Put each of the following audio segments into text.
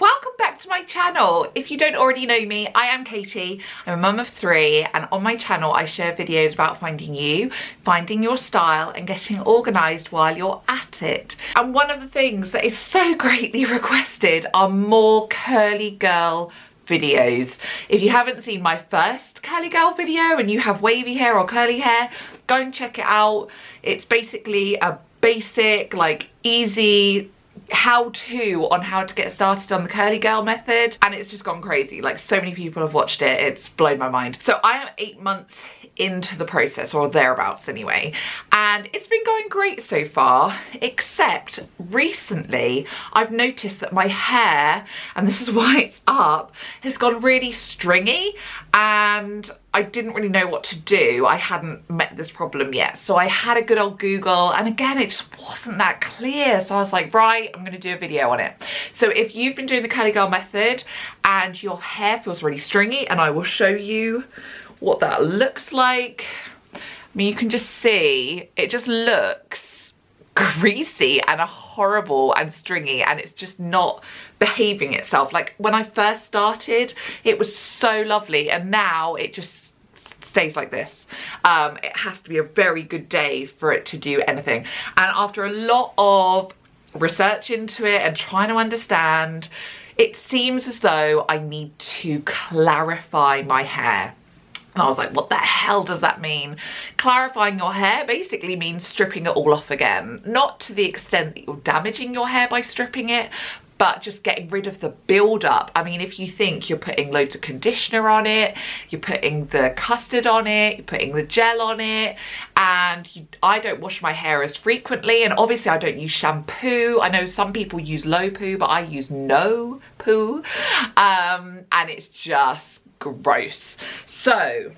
welcome back to my channel. If you don't already know me, I am Katie. I'm a mum of three and on my channel I share videos about finding you, finding your style and getting organised while you're at it. And one of the things that is so greatly requested are more curly girl videos. If you haven't seen my first curly girl video and you have wavy hair or curly hair, go and check it out. It's basically a basic, like easy how to on how to get started on the curly girl method and it's just gone crazy. Like so many people have watched it. It's blown my mind. So i am eight months into the process or thereabouts anyway. And it's been going great so far except recently I've noticed that my hair and this is why it's up has gone really stringy and I didn't really know what to do. I hadn't met this problem yet. So I had a good old Google and again it just wasn't that clear. So I was like right I'm gonna do a video on it. So if you've been doing the curly girl method and your hair feels really stringy and I will show you what that looks like. I mean, you can just see, it just looks greasy and horrible and stringy and it's just not behaving itself. Like when I first started, it was so lovely and now it just stays like this. Um, it has to be a very good day for it to do anything. And after a lot of research into it and trying to understand, it seems as though I need to clarify my hair. And I was like, what the hell does that mean? Clarifying your hair basically means stripping it all off again. Not to the extent that you're damaging your hair by stripping it, but just getting rid of the build-up. I mean, if you think you're putting loads of conditioner on it, you're putting the custard on it, you're putting the gel on it, and you, I don't wash my hair as frequently, and obviously I don't use shampoo. I know some people use low poo, but I use no poo, um, and it's just gross. So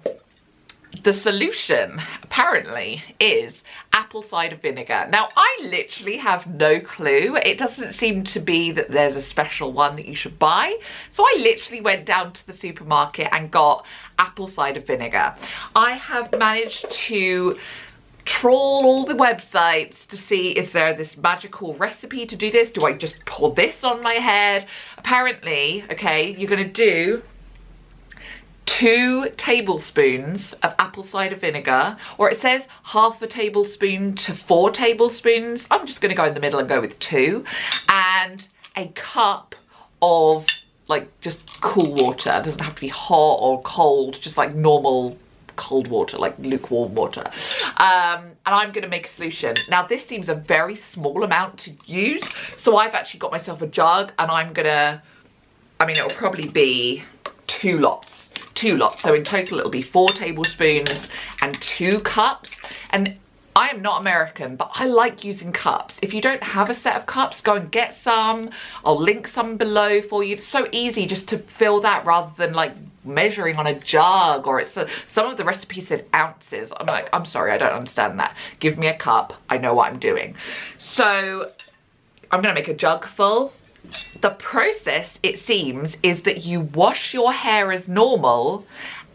the solution apparently is apple cider vinegar. Now I literally have no clue. It doesn't seem to be that there's a special one that you should buy. So I literally went down to the supermarket and got apple cider vinegar. I have managed to trawl all the websites to see is there this magical recipe to do this? Do I just pour this on my head? Apparently, okay, you're gonna do two tablespoons of apple cider vinegar or it says half a tablespoon to four tablespoons. I'm just going to go in the middle and go with two and a cup of like just cool water. It doesn't have to be hot or cold just like normal cold water like lukewarm water. Um, and i'm going to make a solution. Now this seems a very small amount to use so i've actually got myself a jug and i'm gonna i mean it'll probably be two lots two lots. So in total it'll be four tablespoons and two cups. And I am not American, but I like using cups. If you don't have a set of cups, go and get some. I'll link some below for you. It's so easy just to fill that rather than like measuring on a jug or it's a, some of the recipes said ounces. I'm like, I'm sorry, I don't understand that. Give me a cup. I know what I'm doing. So I'm gonna make a jug full the process, it seems, is that you wash your hair as normal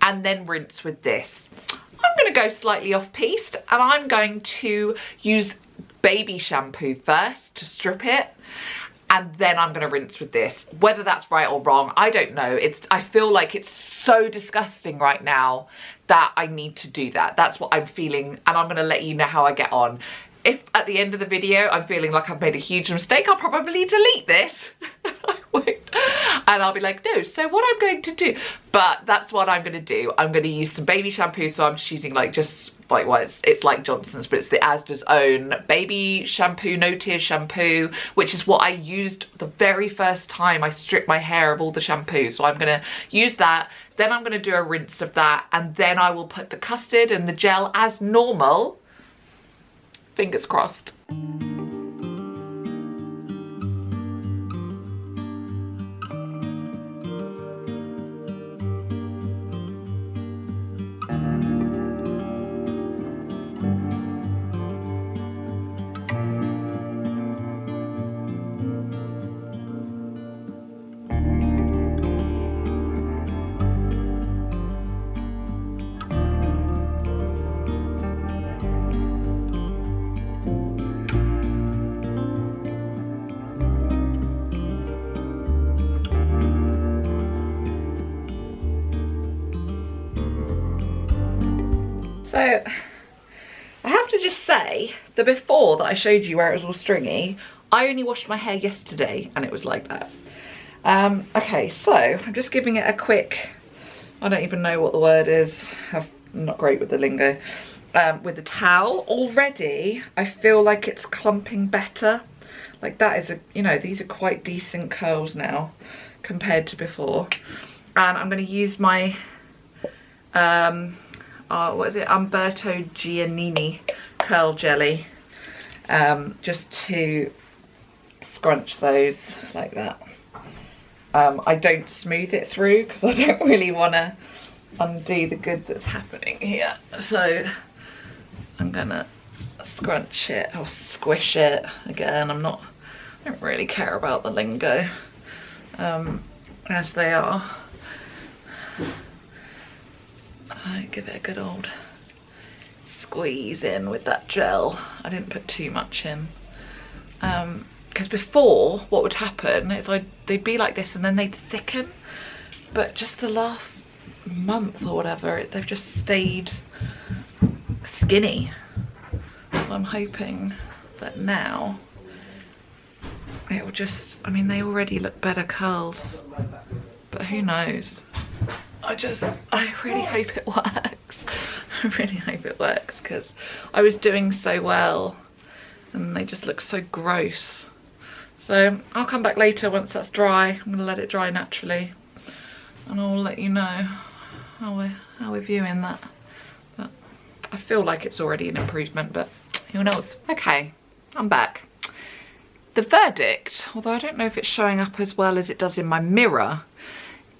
and then rinse with this. I'm going to go slightly off piste and I'm going to use baby shampoo first to strip it and then I'm going to rinse with this. Whether that's right or wrong, I don't know. It's I feel like it's so disgusting right now that I need to do that. That's what I'm feeling and I'm going to let you know how I get on if at the end of the video I'm feeling like I've made a huge mistake, I'll probably delete this. and I'll be like, no, so what I'm going to do, but that's what I'm going to do. I'm going to use some baby shampoo, so I'm just using like just like well it's, it's like Johnson's but it's the Asda's own baby shampoo no tears shampoo which is what I used the very first time I stripped my hair of all the shampoo so I'm gonna use that. Then I'm gonna do a rinse of that. And then I will put the custard and the gel as normal fingers crossed. So I have to just say, the before that I showed you where it was all stringy, I only washed my hair yesterday and it was like that. Um, okay, so I'm just giving it a quick, I don't even know what the word is. I'm not great with the lingo. Um, with the towel. Already, I feel like it's clumping better. Like that is a, you know, these are quite decent curls now compared to before. And I'm going to use my, um, uh, what is it, Umberto Giannini curl jelly. Um, just to scrunch those like that. Um, I don't smooth it through because I don't really want to undo the good that's happening here. So I'm gonna scrunch it or squish it again. I'm not, I don't really care about the lingo um, as they are. I give it a good old squeeze in with that gel. I didn't put too much in. Um, because before what would happen is I they'd be like this and then they'd thicken but just the last month or whatever they've just stayed skinny so I'm hoping that now it will just I mean they already look better curls but who knows I just I really hope it works I really hope it works because I was doing so well and they just look so gross so I'll come back later once that's dry. I'm gonna let it dry naturally and I'll let you know how we're, how we're viewing that. But I feel like it's already an improvement, but who knows? Okay, I'm back. The verdict, although I don't know if it's showing up as well as it does in my mirror,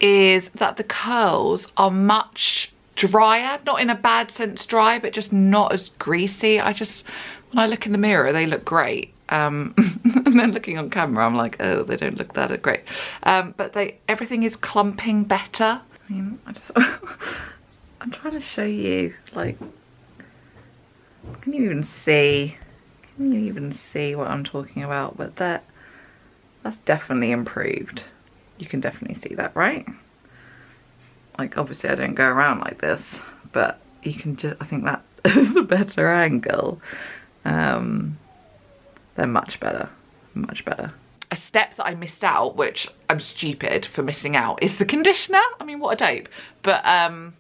is that the curls are much drier, not in a bad sense dry, but just not as greasy. I just, when I look in the mirror, they look great. Um, and then looking on camera, I'm like, oh, they don't look that great. Um, but they, everything is clumping better. I mean, I just, I'm trying to show you, like, can you even see? Can you even see what I'm talking about? But that, that's definitely improved. You can definitely see that, right? Like, obviously I don't go around like this, but you can just, I think that is a better angle. Um, they're much better, much better. A step that I missed out, which I'm stupid for missing out, is the conditioner. I mean, what a dope. But um,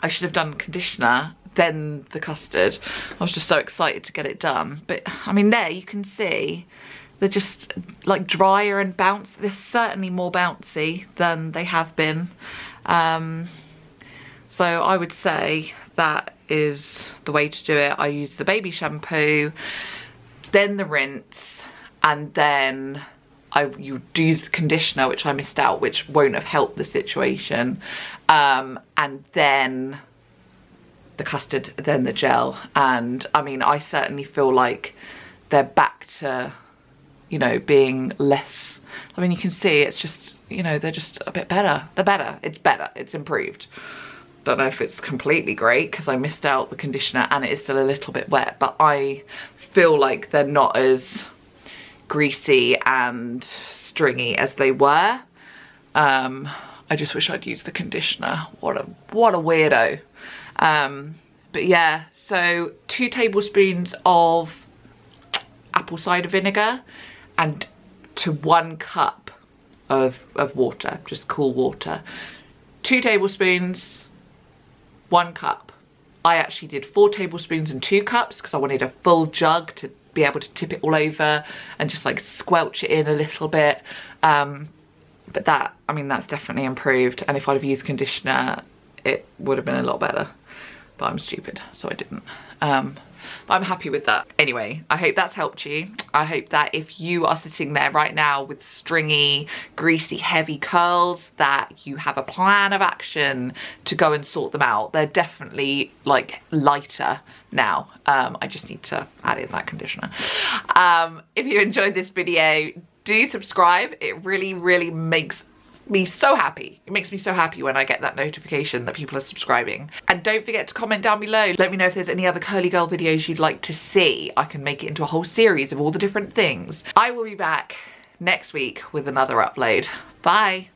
I should have done conditioner, then the custard. I was just so excited to get it done. But I mean, there you can see they're just like drier and bounce. They're certainly more bouncy than they have been. Um, so I would say that is the way to do it. I use the baby shampoo then the rinse, and then I you do use the conditioner, which I missed out, which won't have helped the situation. Um, and then the custard, then the gel. And I mean, I certainly feel like they're back to, you know, being less, I mean, you can see it's just, you know, they're just a bit better. They're better. It's better. It's improved don't know if it's completely great because I missed out the conditioner and it is still a little bit wet but I feel like they're not as greasy and stringy as they were um, I just wish I'd used the conditioner what a what a weirdo um, but yeah so two tablespoons of apple cider vinegar and to one cup of, of water just cool water two tablespoons one cup. I actually did four tablespoons and two cups because I wanted a full jug to be able to tip it all over and just like squelch it in a little bit. Um, but that, I mean, that's definitely improved. And if I'd have used conditioner, it would have been a lot better. But I'm stupid, so I didn't. Um, I'm happy with that. Anyway, I hope that's helped you. I hope that if you are sitting there right now with stringy, greasy, heavy curls, that you have a plan of action to go and sort them out. They're definitely like lighter now. Um, I just need to add in that conditioner. Um, if you enjoyed this video, do subscribe. It really, really makes me so happy. It makes me so happy when I get that notification that people are subscribing. And don't forget to comment down below. Let me know if there's any other curly girl videos you'd like to see. I can make it into a whole series of all the different things. I will be back next week with another upload. Bye.